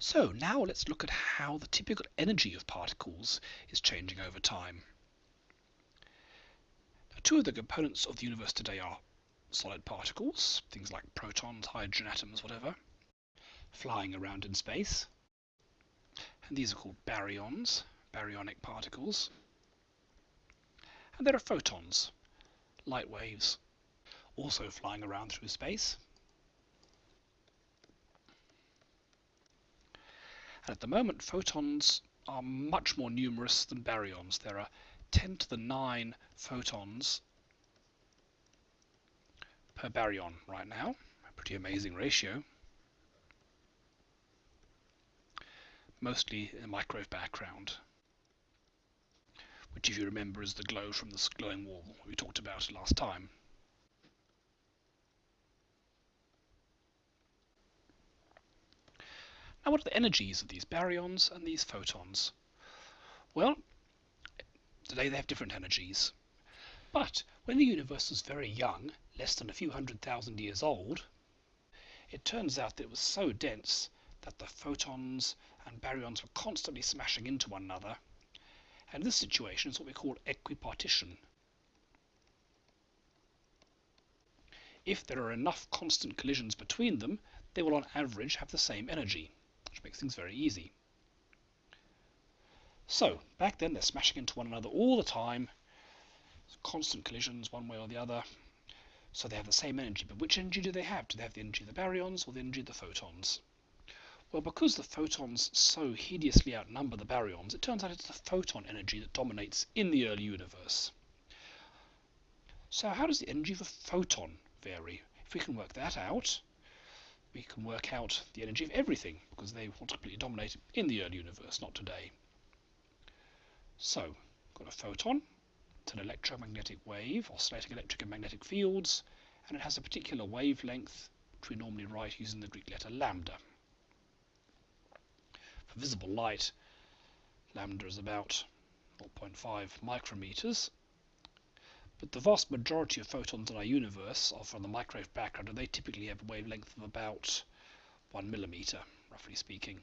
So now let's look at how the typical energy of particles is changing over time. Now, two of the components of the universe today are solid particles, things like protons, hydrogen atoms, whatever, flying around in space. And these are called baryons, baryonic particles. And there are photons, light waves, also flying around through space. And at the moment, photons are much more numerous than baryons. There are 10 to the 9 photons per baryon right now. A pretty amazing ratio. Mostly in a microwave background which if you remember is the glow from the glowing wall we talked about last time. Now what are the energies of these baryons and these photons? Well, today they have different energies. But when the universe was very young, less than a few hundred thousand years old, it turns out that it was so dense that the photons and baryons were constantly smashing into one another and this situation is what we call equipartition. If there are enough constant collisions between them, they will on average have the same energy, which makes things very easy. So, back then they're smashing into one another all the time, constant collisions one way or the other, so they have the same energy. But which energy do they have? Do they have the energy of the baryons or the energy of the photons? Well, because the photons so hideously outnumber the baryons, it turns out it's the photon energy that dominates in the early universe. So how does the energy of a photon vary? If we can work that out, we can work out the energy of everything, because they will completely dominate in the early universe, not today. So, got a photon, it's an electromagnetic wave, oscillating electric and magnetic fields, and it has a particular wavelength, which we normally write using the Greek letter lambda For visible light, lambda is about 0.5 micrometers. But the vast majority of photons in our universe are from the microwave background, and they typically have a wavelength of about 1 millimeter, roughly speaking.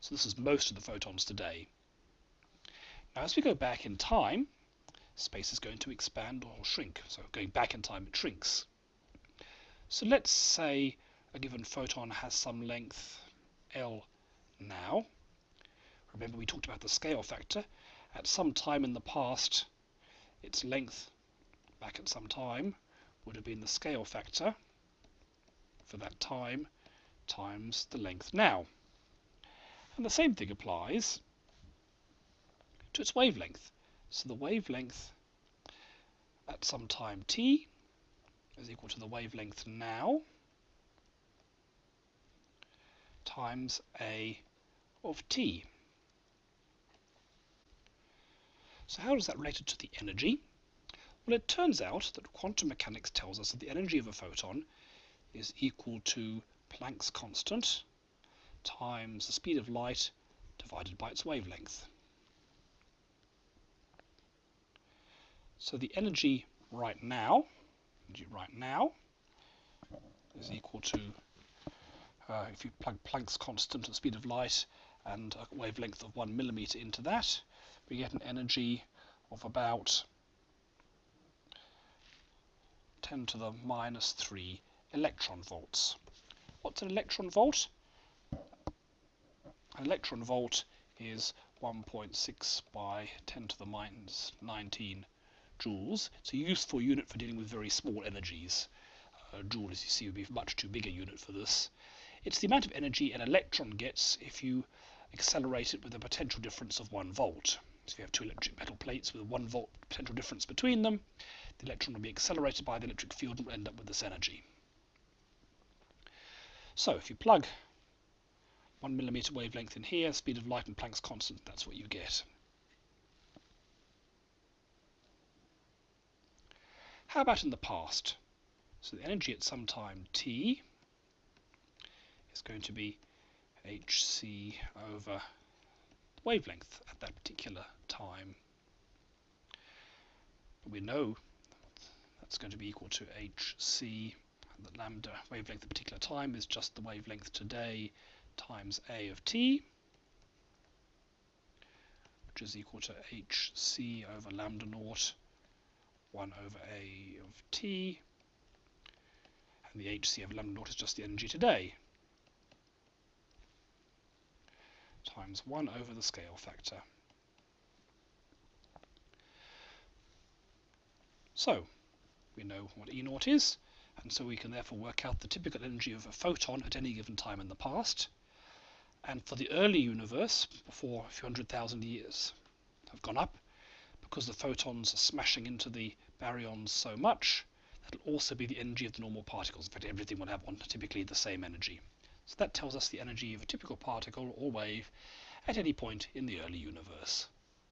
So this is most of the photons today. Now as we go back in time, space is going to expand or shrink. So going back in time, it shrinks. So let's say a given photon has some length L now. Remember we talked about the scale factor. At some time in the past, its length back at some time would have been the scale factor for that time times the length now. And the same thing applies to its wavelength. So the wavelength at some time t is equal to the wavelength now times a of t. So how does that relate to the energy? Well, it turns out that quantum mechanics tells us that the energy of a photon is equal to Planck's constant times the speed of light divided by its wavelength. So the energy right now, energy right now, is equal to uh, if you plug Planck's constant and speed of light and a wavelength of one millimeter into that, we get an energy of about 10 to the minus 3 electron volts. What's an electron volt? An electron volt is 1.6 by 10 to the minus 19 joules. It's a useful unit for dealing with very small energies. Uh, joule, as you see, would be much too big a unit for this. It's the amount of energy an electron gets if you accelerate it with a potential difference of 1 volt. So if you have two electric metal plates with a 1 volt potential difference between them, the electron will be accelerated by the electric field and will end up with this energy. So if you plug 1 millimeter wavelength in here, speed of light and Planck's constant, that's what you get. How about in the past? So the energy at some time t is going to be hc over wavelength at that particular time. But we know that's going to be equal to hc, and the lambda wavelength at a particular time is just the wavelength today times a of t, which is equal to hc over lambda naught 1 over a of t, and the hc of lambda naught is just the energy today, times 1 over the scale factor. So, we know what E naught is, and so we can therefore work out the typical energy of a photon at any given time in the past. And for the early universe, before a few hundred thousand years have gone up, because the photons are smashing into the baryons so much, that'll also be the energy of the normal particles. In fact, everything will have one, typically the same energy. So that tells us the energy of a typical particle or wave at any point in the early universe.